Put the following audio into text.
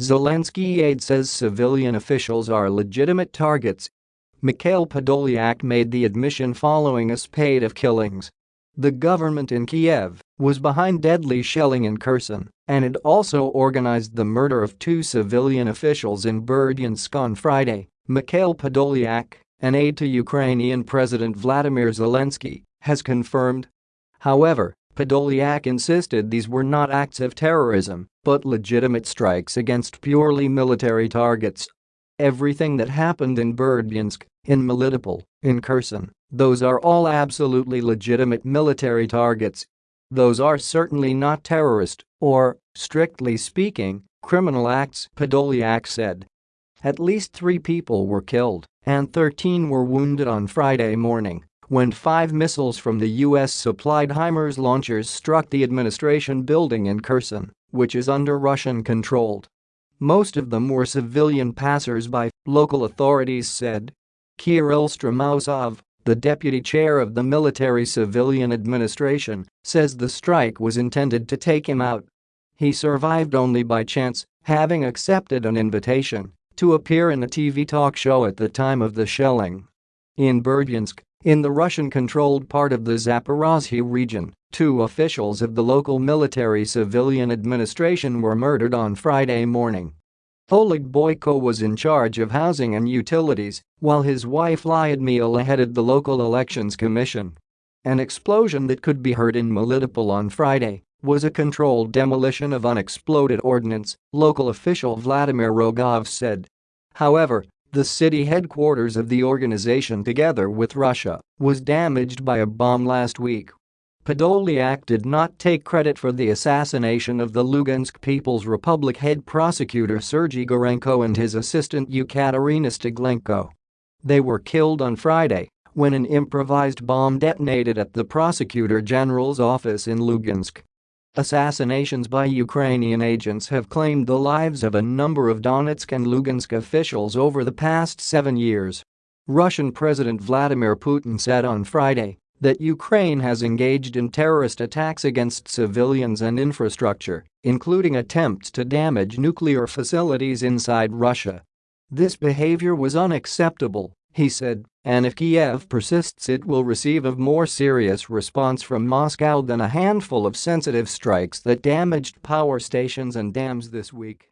Zelensky aide says civilian officials are legitimate targets. Mikhail Podolyak made the admission following a spate of killings. The government in Kiev was behind deadly shelling in Kherson and had also organized the murder of two civilian officials in Berdyansk on Friday, Mikhail Podolyak, an aide to Ukrainian President Vladimir Zelensky, has confirmed. However, Podolyak insisted these were not acts of terrorism but legitimate strikes against purely military targets. Everything that happened in Berdyansk, in Melitopol, in Kherson, those are all absolutely legitimate military targets. Those are certainly not terrorist or, strictly speaking, criminal acts, Podolyak said. At least three people were killed and 13 were wounded on Friday morning when five missiles from the U.S.-supplied HIMARS launchers struck the administration building in Kherson which is under Russian control. Most of them were civilian passers-by, local authorities said. Kirill Stremousov, the deputy chair of the Military Civilian Administration, says the strike was intended to take him out. He survived only by chance, having accepted an invitation to appear in a TV talk show at the time of the shelling. In Berdyansk, in the Russian-controlled part of the Zaporozhye region, two officials of the local military civilian administration were murdered on Friday morning. Oleg Boyko was in charge of housing and utilities, while his wife Lyudmila headed the local elections commission. An explosion that could be heard in Melitopol on Friday was a controlled demolition of unexploded ordnance, local official Vladimir Rogov said. However, the city headquarters of the organization together with Russia was damaged by a bomb last week. Podolyak did not take credit for the assassination of the Lugansk People's Republic head prosecutor Sergei Gorenko and his assistant Ekaterina Steglenko. They were killed on Friday when an improvised bomb detonated at the prosecutor general's office in Lugansk. Assassinations by Ukrainian agents have claimed the lives of a number of Donetsk and Lugansk officials over the past seven years. Russian President Vladimir Putin said on Friday that Ukraine has engaged in terrorist attacks against civilians and infrastructure, including attempts to damage nuclear facilities inside Russia. This behavior was unacceptable, he said, and if Kiev persists it will receive a more serious response from Moscow than a handful of sensitive strikes that damaged power stations and dams this week.